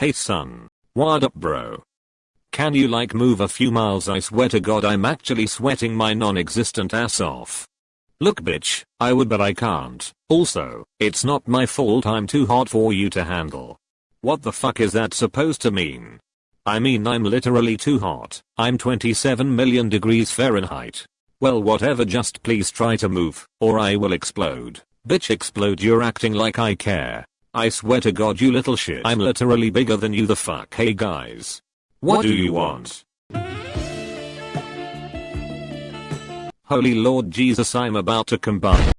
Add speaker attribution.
Speaker 1: Hey son. What up bro? Can you like move a few miles I swear to god I'm actually sweating my non-existent ass off. Look bitch, I would but I can't. Also, it's not my fault I'm too hot for you to handle. What the fuck is that supposed to mean? I mean I'm literally too hot. I'm 27 million degrees Fahrenheit. Well whatever just please try to move, or I will explode. Bitch explode you're acting like I care. I swear to god you little shit I'm literally bigger than you the fuck hey guys. What, what do you want? Holy lord Jesus I'm about to combine.